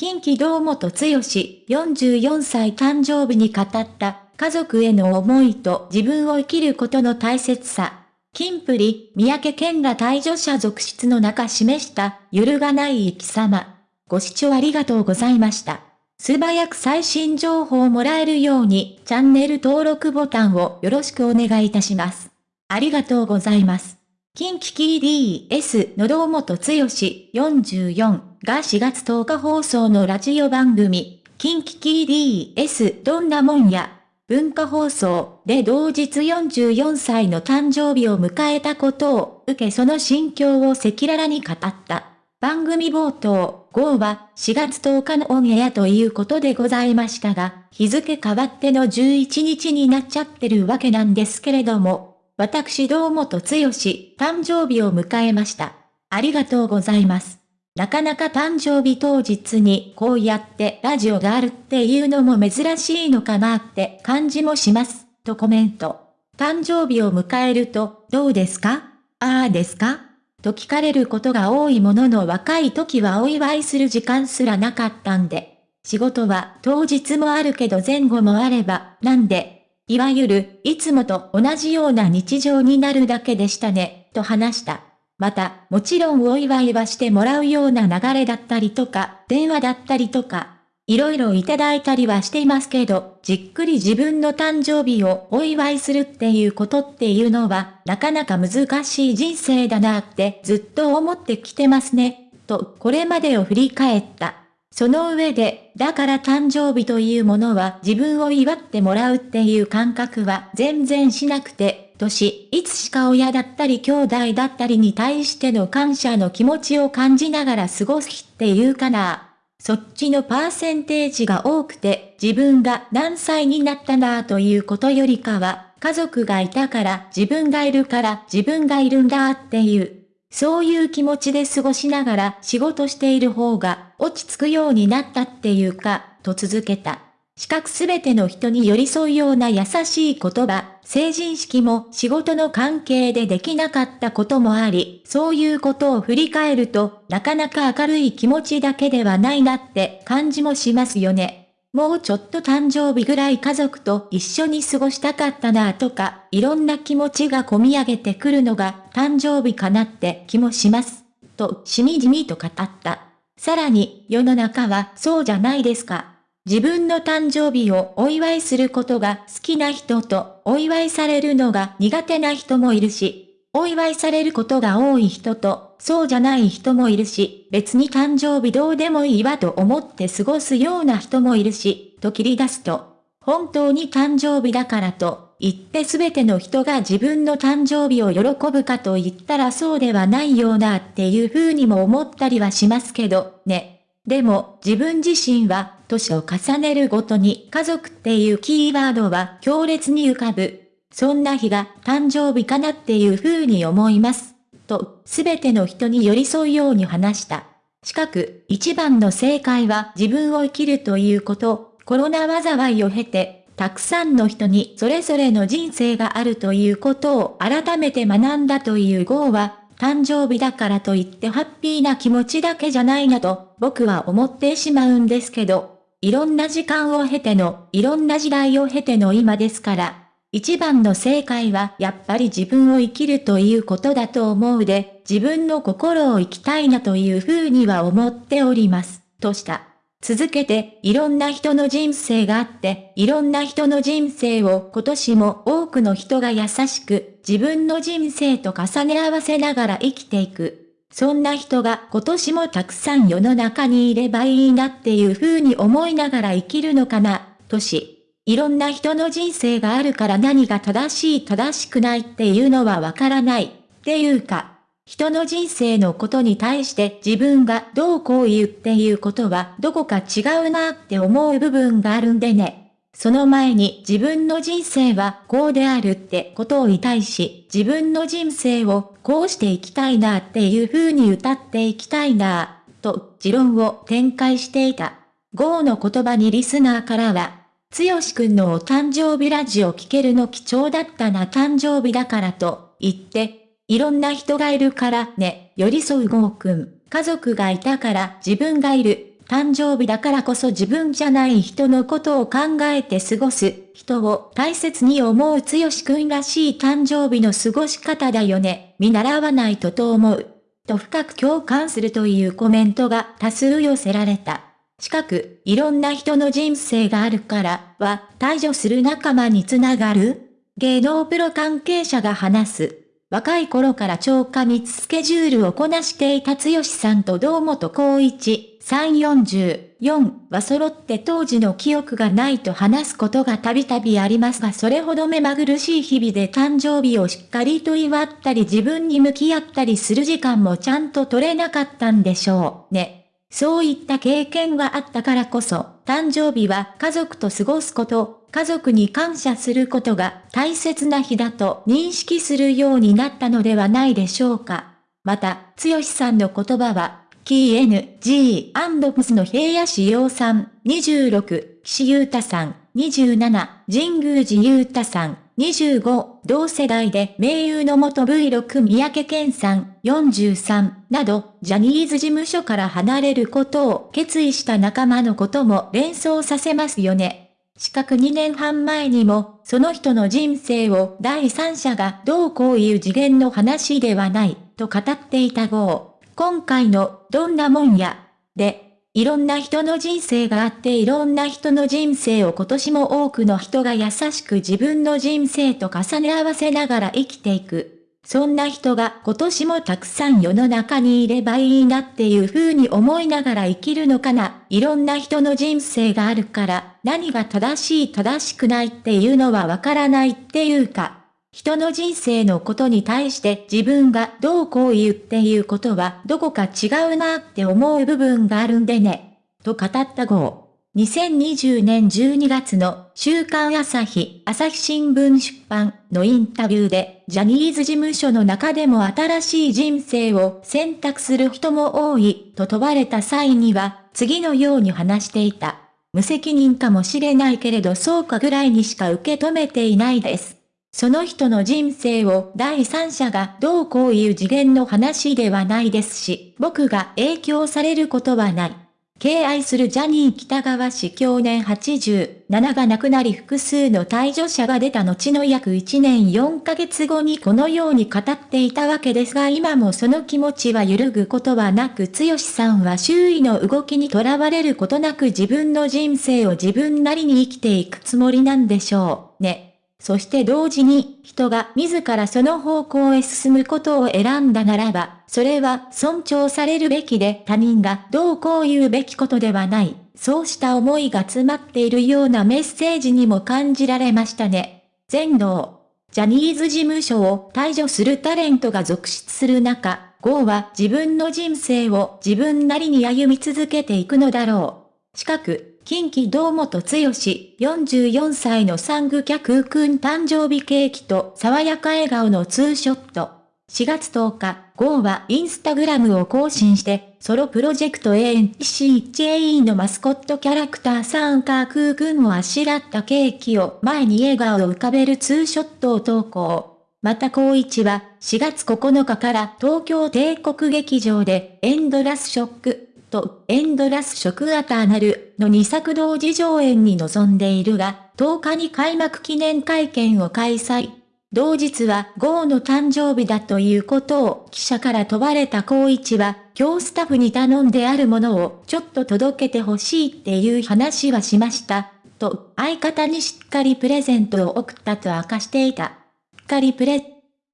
近畿道元剛44歳誕生日に語った家族への思いと自分を生きることの大切さ。金プリ、三宅健ら退場者続出の中示した揺るがない生き様。ご視聴ありがとうございました。素早く最新情報をもらえるようにチャンネル登録ボタンをよろしくお願いいたします。ありがとうございます。近畿 TDS の堂本剛44が4月10日放送のラジオ番組、近畿 TDS どんなもんや、文化放送で同日44歳の誕生日を迎えたことを受けその心境を赤裸々に語った。番組冒頭、号は4月10日のオンエアということでございましたが、日付変わっての11日になっちゃってるわけなんですけれども、私堂本剛誕生日を迎えました。ありがとうございます。なかなか誕生日当日にこうやってラジオがあるっていうのも珍しいのかなって感じもします。とコメント。誕生日を迎えると、どうですか？ああですか？と聞かれることが多いものの若い時はお祝いする時間すらなかったんで。仕事は当日もあるけど前後もあれば、なんでいわゆる、いつもと同じような日常になるだけでしたね、と話した。また、もちろんお祝いはしてもらうような流れだったりとか、電話だったりとか、いろいろいただいたりはしていますけど、じっくり自分の誕生日をお祝いするっていうことっていうのは、なかなか難しい人生だなってずっと思ってきてますね、と、これまでを振り返った。その上で、だから誕生日というものは自分を祝ってもらうっていう感覚は全然しなくて、年、いつしか親だったり兄弟だったりに対しての感謝の気持ちを感じながら過ごす日っていうかな。そっちのパーセンテージが多くて、自分が何歳になったなということよりかは、家族がいたから自分がいるから自分がいるんだっていうそういう気持ちで過ごしながら仕事している方が落ち着くようになったっていうか、と続けた。資格すべての人に寄り添うような優しい言葉、成人式も仕事の関係でできなかったこともあり、そういうことを振り返ると、なかなか明るい気持ちだけではないなって感じもしますよね。もうちょっと誕生日ぐらい家族と一緒に過ごしたかったなとか、いろんな気持ちが込み上げてくるのが誕生日かなって気もします。と、しみじみと語った。さらに、世の中はそうじゃないですか。自分の誕生日をお祝いすることが好きな人と、お祝いされるのが苦手な人もいるし、お祝いされることが多い人と、そうじゃない人もいるし、別に誕生日どうでもいいわと思って過ごすような人もいるし、と切り出すと、本当に誕生日だからと、言って全ての人が自分の誕生日を喜ぶかと言ったらそうではないようなっていう風にも思ったりはしますけど、ね。でも、自分自身は、年を重ねるごとに家族っていうキーワードは強烈に浮かぶ。そんな日が誕生日かなっていう風に思います。と、すべての人に寄り添うように話した。近く、一番の正解は自分を生きるということ、コロナ災いを経て、たくさんの人にそれぞれの人生があるということを改めて学んだという号は、誕生日だからといってハッピーな気持ちだけじゃないなと僕は思ってしまうんですけど、いろんな時間を経ての、いろんな時代を経ての今ですから、一番の正解はやっぱり自分を生きるということだと思うで、自分の心を生きたいなというふうには思っております、とした。続けて、いろんな人の人生があって、いろんな人の人生を今年も多くの人が優しく、自分の人生と重ね合わせながら生きていく。そんな人が今年もたくさん世の中にいればいいなっていうふうに思いながら生きるのかな、とし。いろんな人の人生があるから何が正しい正しくないっていうのはわからない。っていうか、人の人生のことに対して自分がどうこう言うっていうことはどこか違うなって思う部分があるんでね。その前に自分の人生はこうであるってことを言いたいし、自分の人生をこうしていきたいなっていう風に歌っていきたいなと持論を展開していた。ゴーの言葉にリスナーからは、つよしくんのお誕生日ラジオ聞けるの貴重だったな誕生日だからと言って、いろんな人がいるからね、寄り添うゴーくん。家族がいたから自分がいる。誕生日だからこそ自分じゃない人のことを考えて過ごす、人を大切に思うつよしくんらしい誕生日の過ごし方だよね、見習わないとと思う。と深く共感するというコメントが多数寄せられた。近く、いろんな人の人生があるから、は、退場する仲間につながる？芸能プロ関係者が話す。若い頃から超過密スケジュールをこなしていた剛さんと堂本光一、344は揃って当時の記憶がないと話すことがたびたびありますがそれほど目まぐるしい日々で誕生日をしっかりと祝ったり自分に向き合ったりする時間もちゃんと取れなかったんでしょうね。そういった経験があったからこそ、誕生日は家族と過ごすこと、家族に感謝することが大切な日だと認識するようになったのではないでしょうか。また、剛さんの言葉は、KNG& プスの平野志陽さん、26、岸優太さん、27、神宮寺優太さん、25、同世代で名優の元 V6 三宅健さん、43、など、ジャニーズ事務所から離れることを決意した仲間のことも連想させますよね。四角2年半前にも、その人の人生を第三者がどうこういう次元の話ではない、と語っていた号。今回の、どんなもんや、で、いろんな人の人生があっていろんな人の人生を今年も多くの人が優しく自分の人生と重ね合わせながら生きていく。そんな人が今年もたくさん世の中にいればいいなっていう風に思いながら生きるのかな。いろんな人の人生があるから何が正しい正しくないっていうのはわからないっていうか。人の人生のことに対して自分がどうこう言うっていうことはどこか違うなって思う部分があるんでね。と語った号。2020年12月の週刊朝日、朝日新聞出版のインタビューで、ジャニーズ事務所の中でも新しい人生を選択する人も多いと問われた際には、次のように話していた。無責任かもしれないけれどそうかぐらいにしか受け止めていないです。その人の人生を第三者がどうこういう次元の話ではないですし、僕が影響されることはない。敬愛するジャニー北川氏去年87が亡くなり複数の退場者が出た後の約1年4ヶ月後にこのように語っていたわけですが今もその気持ちは揺るぐことはなく剛さんは周囲の動きにとらわれることなく自分の人生を自分なりに生きていくつもりなんでしょうね。そして同時に人が自らその方向へ進むことを選んだならば、それは尊重されるべきで他人がどうこう言うべきことではない。そうした思いが詰まっているようなメッセージにも感じられましたね。全能。ジャニーズ事務所を退場するタレントが続出する中、ゴーは自分の人生を自分なりに歩み続けていくのだろう。近く、近畿堂本剛44歳のサングキャクーくん誕生日ケーキと爽やか笑顔のツーショット。4月10日、ゴーはインスタグラムを更新して、ソロプロジェクト ANCHAE のマスコットキャラクターサンカークーくんをあしらったケーキを前に笑顔を浮かべるツーショットを投稿。また光一は4月9日から東京帝国劇場でエンドラスショックとエンドラス食アターナルの2作同時上演に臨んでいるが、10日に開幕記念会見を開催。同日はゴーの誕生日だということを記者から問われた光一は、今日スタッフに頼んであるものをちょっと届けてほしいっていう話はしました。と相方にしっかりプレゼントを送ったと明かしていた。しっかりプレ